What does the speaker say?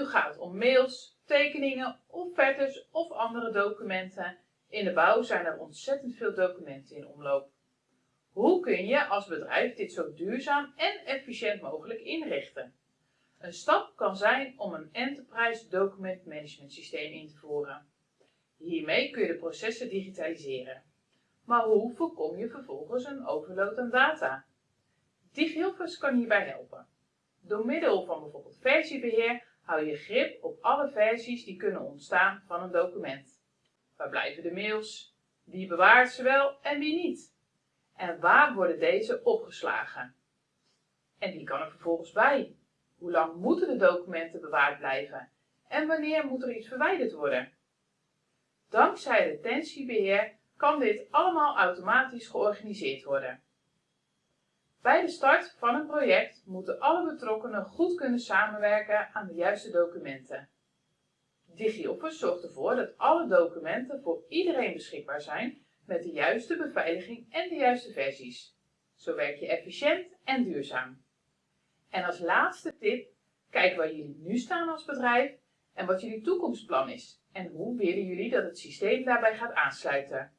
nu gaat om mails, tekeningen, offertes of andere documenten, in de bouw zijn er ontzettend veel documenten in omloop. Hoe kun je als bedrijf dit zo duurzaam en efficiënt mogelijk inrichten? Een stap kan zijn om een Enterprise Document Management systeem in te voeren. Hiermee kun je de processen digitaliseren. Maar hoe voorkom je vervolgens een overload aan data? DigiOffice kan hierbij helpen. Door middel van bijvoorbeeld versiebeheer hou je grip op alle versies die kunnen ontstaan van een document. Waar blijven de mails? Wie bewaart ze wel en wie niet? En waar worden deze opgeslagen? En wie kan er vervolgens bij? Hoe lang moeten de documenten bewaard blijven? En wanneer moet er iets verwijderd worden? Dankzij retentiebeheer kan dit allemaal automatisch georganiseerd worden. Bij de start van een project moeten alle betrokkenen goed kunnen samenwerken aan de juiste documenten. DigiOffice zorgt ervoor dat alle documenten voor iedereen beschikbaar zijn met de juiste beveiliging en de juiste versies. Zo werk je efficiënt en duurzaam. En als laatste tip, kijk waar jullie nu staan als bedrijf en wat jullie toekomstplan is en hoe willen jullie dat het systeem daarbij gaat aansluiten.